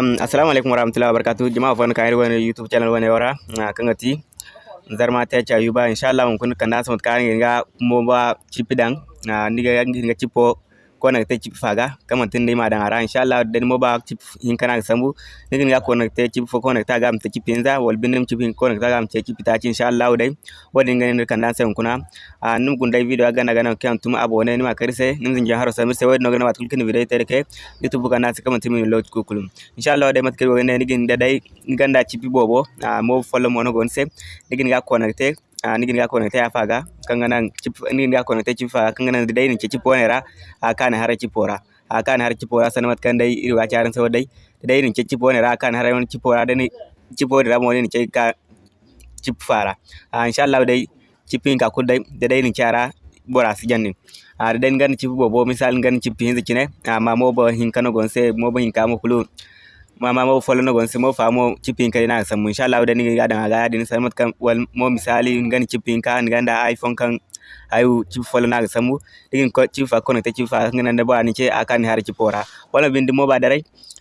Assalamu alaikum warahmatullahi wabarakatuh. Jama'a fa kan wani YouTube channel wani wara na kan gati. Zarma ta yuba insha Allah mun kun kan nasu kan ga mo ba chipidan na niga ga chipo connecté chip faga kama tinde ma dan ara inshallah den mo ba chip hin kana sambu nigin ga connecté chip fo connecté ga mta chip inza wal binim chip hin connecté ga mta chip ta inshallah dai. Wadin ganin kan dan sai kuna. A num gun dai video ga na ga na kan tum abone ni ma karise nim zin jaharo samir sai wadin ga na matul kin video tere ke youtube kana sai kama timi lot ko kulum inshallah dai mat kai wani nigin da dai ganda chip bobo mo follow mo no gon se nigin ga connecté a nigin ga connecté ya faga kangana chip nigin ga connecté chip faga kangana dai ni chip ponera a kana hara chipora a kana hara chipora sanmat kan dai iri ga charan so dai dai ni chip ponera kana har wani chipora dai chip ponera mo ni ka chip fara a inshallah dai chipin ka kudai dai dai ni chara bora si jannin a dai ngan chip bobo misal ngan chip hin zikine amma mo bo hin kano gonse mo bo hin kamo kulu mama mo folo no gonse mo fa mo chipin kai na samu insha Allah da ni ga dan ga din sai kan wal mo misali ngani chipin ka nganda iPhone kan ayu chip folo na samu digin ko chip fa kono te chip fa ngana da ba ni ce akan har chipora wala bindi mo ba darai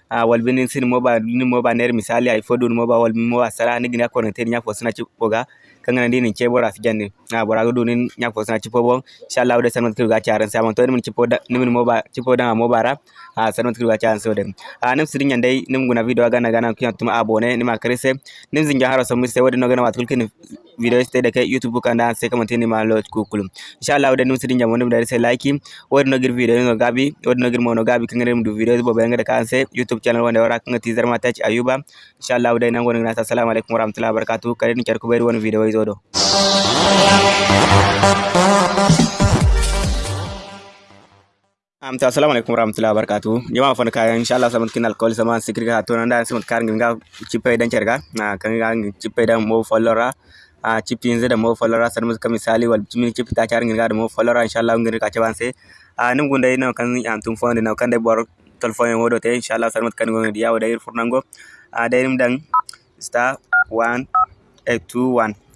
a wal bindi sin mo ba ni mo ba ner misali iPhone dun mo ba wal mo ba sara ni gina kono te nya fo sina chipoga kangana dinin ce bora su janni na bora gudu nin nya fo sina chipo bon insha Allah da sanmat charan sai mon to ni chipo da ni mo ba chipo da mo bara a sanmat kirga charan so dem a nim sidin yandai nim guna video gana gana kiyan tuma abone ni ma krise nim zinga haro so mirse wadi no gana matul kin video ste da kai youtube kan da sai kamar tini ma lot ku kulum. Insha Allah da nim sidin jamo nim da sai like wadi no gir video no gabi wadi no gir mo no gabi kan nim du video bo benga da kan youtube channel wanda wara kan teaser ma touch ayuba. Insha Allah da nan gonin nasa assalamu alaikum warahmatullahi wabarakatuh. Kare ni kyar ku bayar wani video do Amta assalamu alaikum warahmatullahi wabarakatuh. Jama'a fa kaya insha Allah samat kin alcohol sama sikri ga to nanda samat kar nginga chipai dan cerga na kan ga chipai dan mo follora a chipi inze da mo follora san mus misali wal chimi chipi ta char nginga da mo follora insha Allah ngir ka chaban se a nim gunda ina kan am fonde na kan de bor telefon mo do te insha Allah samat kan ngi diaw da ir furnango a da dan star 1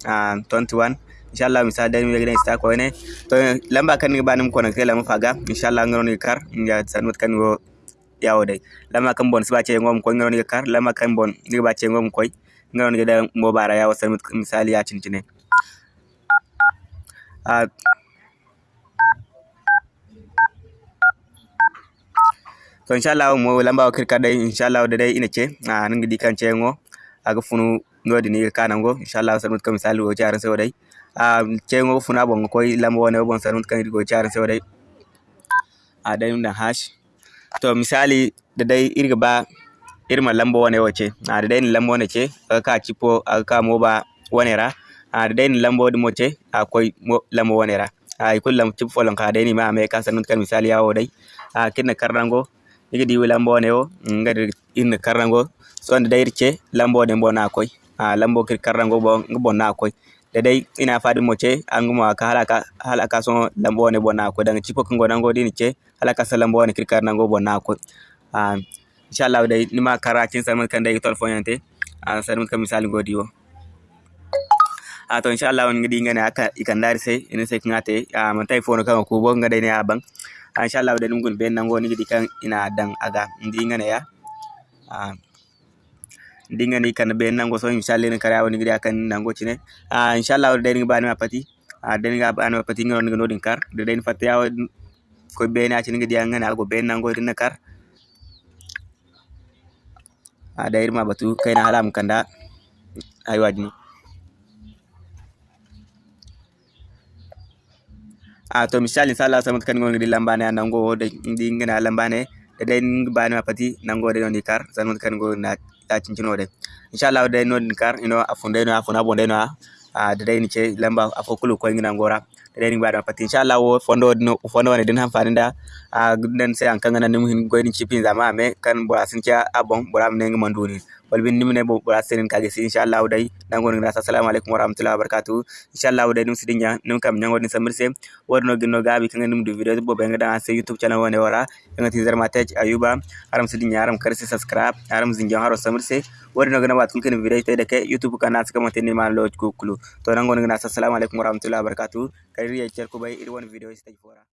821 a 21 inshallah misal dari mi gidan sta ko ne to lamba kan ba nim kono kala faga. Inshallah ngaro ni kar ya sanut kan go yawo dai lamba kan bon siba ce ngom ko ngaro ni kar lamba kan bon ni ba ce ngom koy ngaro ni da mo bara yawo sanut misali ya cincine a to inshallah mo lamba kir ka dai inshallah da dai ina ce. A ningi di kan ce ngo. Aga funu ngodi ni kanango inshallah sarmut kam misali go charan se wadai a chengo funa bon ko lamba wona bon sarmut kan go charan se wadai a dai mun hash. To misali da dai irga ba irma lamba wona wace a da dai ni lamba wona ce ka cipo ka mo ba wona ra. A da dai ni lamba wodi mo ce akwai lamba wona ra. Ay kullam tip folon ka deni ma me ka sanun kan misali yawo dai. A kinna karrango igi di lambone o ngadi inna karrango so nda dairce lambone bona koy a lambo kir karrango bo ngbo koy da dai ina faɗin moce an guma ka halaka halaka son lambo ne bona ko daga cipo godan godi ni ce halaka sa lambo ne kirkar nan go bona ko ah insha Allah dai nima karacin sa mun kan dai telefon yante an san mun kan misali godi wo. A to insha Allah ngidi ngane aka ikan dari sai ina sai ngate a man tai phone kan ko bo ngade ne abang insha Allah dai ngun ben nan go ni gidi kan ina dan aga ndi ngane ya. Ah dingani kan be nango so inshallah ni kara woni gidi akan nango cine a inshallah de ni bani mapati a de ni bani mapati ngoro ni nodin kar. De den fatte yaw ko be na cine gidi ngana go be nango din kar. A da irma batu kai na halam kanda ay wajni a to misali inshallah samat kan ngoni di lambane nango de ndi ngana lambane dedain bani pati nango de non ikar zan mon kan go na ta cincino de inshallah de non ikar ino afunde no afuna bonde no a dedain ce lamba afokulu ko ngina ngora ni bada pati inshallah wo fondo fondo ne din hanfani da a gudan sai an kangana nim hin goyin chipin zama me kan bo asin cha abon bo ram ne ngmanduni wal bin nimne bo bo asin kage si. Inshallah dai dan gon ngasa assalamu alaikum warahmatullahi wabarakatuh inshallah dai nim sidin nim kam nyango ni samirse wodno ginno gabi kan nim du video bo be ngada sai youtube channel wone wara nga tizar mataj ayuba. Aram sidin aram karsi subscribe aram zinjan haro samirse wodno gana wat kulkin video tay da ke youtube kana saka mate ni man loj kukulu to nan gon ngasa assalamu alaikum warahmatullahi wabarakatuh irra jechar ku baay'ee irwan viidiyoo isa tajfora.